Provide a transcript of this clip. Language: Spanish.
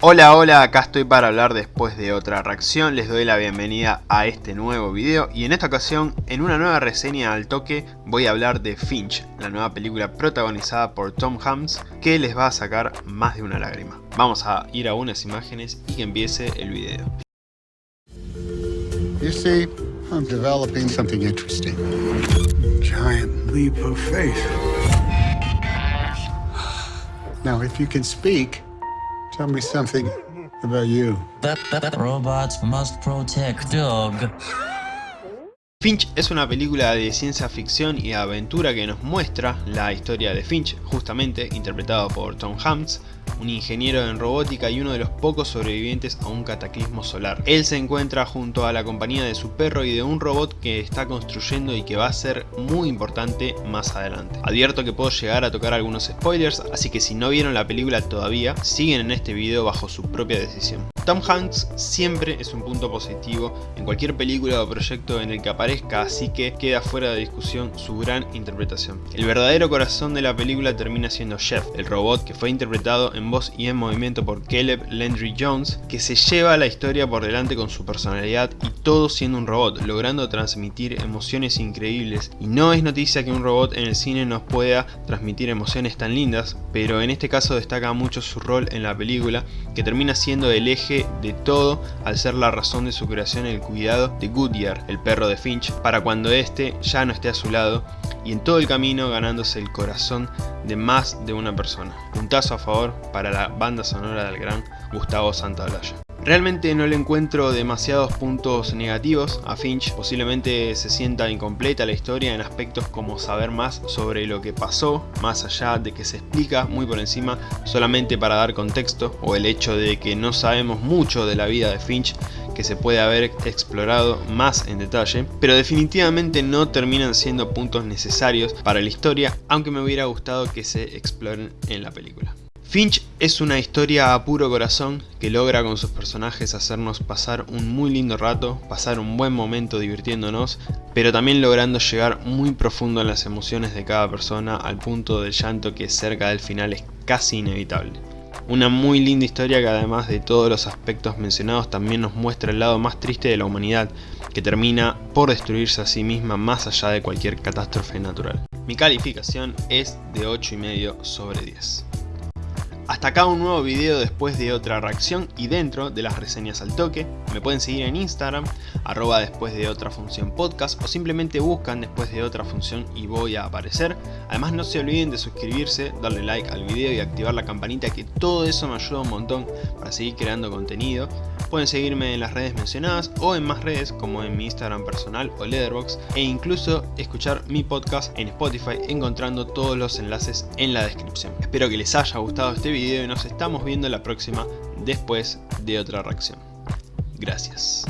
Hola hola, acá estoy para hablar después de otra reacción, les doy la bienvenida a este nuevo video y en esta ocasión, en una nueva reseña al toque, voy a hablar de Finch, la nueva película protagonizada por Tom Hanks que les va a sacar más de una lágrima. Vamos a ir a unas imágenes y que empiece el video. You see, I'm developing something interesting. Giant leap of faith. Now, if you can speak, tell me something about you. That, that robots must protect dog. Finch es una película de ciencia ficción y aventura que nos muestra la historia de Finch, justamente interpretado por Tom Hanks, un ingeniero en robótica y uno de los pocos sobrevivientes a un cataclismo solar. Él se encuentra junto a la compañía de su perro y de un robot que está construyendo y que va a ser muy importante más adelante. Advierto que puedo llegar a tocar algunos spoilers, así que si no vieron la película todavía, siguen en este video bajo su propia decisión. Tom Hanks siempre es un punto positivo en cualquier película o proyecto en el que aparezca, así que queda fuera de discusión su gran interpretación. El verdadero corazón de la película termina siendo Jeff, el robot que fue interpretado en voz y en movimiento por Caleb Landry Jones, que se lleva la historia por delante con su personalidad y todo siendo un robot, logrando transmitir emociones increíbles. Y no es noticia que un robot en el cine nos pueda transmitir emociones tan lindas, pero en este caso destaca mucho su rol en la película, que termina siendo el eje de todo al ser la razón de su creación el cuidado de Goodyear, el perro de Finch, para cuando éste ya no esté a su lado y en todo el camino ganándose el corazón de más de una persona. Puntazo a favor para la banda sonora del gran Gustavo Santaolalla. Realmente no le encuentro demasiados puntos negativos a Finch, posiblemente se sienta incompleta la historia en aspectos como saber más sobre lo que pasó, más allá de que se explica muy por encima solamente para dar contexto, o el hecho de que no sabemos mucho de la vida de Finch que se puede haber explorado más en detalle, pero definitivamente no terminan siendo puntos necesarios para la historia, aunque me hubiera gustado que se exploren en la película. Finch es una historia a puro corazón que logra con sus personajes hacernos pasar un muy lindo rato, pasar un buen momento divirtiéndonos, pero también logrando llegar muy profundo en las emociones de cada persona al punto del llanto que cerca del final es casi inevitable. Una muy linda historia que además de todos los aspectos mencionados también nos muestra el lado más triste de la humanidad, que termina por destruirse a sí misma más allá de cualquier catástrofe natural. Mi calificación es de 8,5 sobre 10. Hasta acá un nuevo video después de otra reacción y dentro de las reseñas al toque. Me pueden seguir en Instagram, arroba después de otra función podcast o simplemente buscan después de otra función y voy a aparecer. Además no se olviden de suscribirse, darle like al video y activar la campanita que todo eso me ayuda un montón para seguir creando contenido. Pueden seguirme en las redes mencionadas o en más redes como en mi Instagram personal o Letterboxd e incluso escuchar mi podcast en Spotify encontrando todos los enlaces en la descripción. Espero que les haya gustado este video y nos estamos viendo la próxima después de otra reacción. Gracias.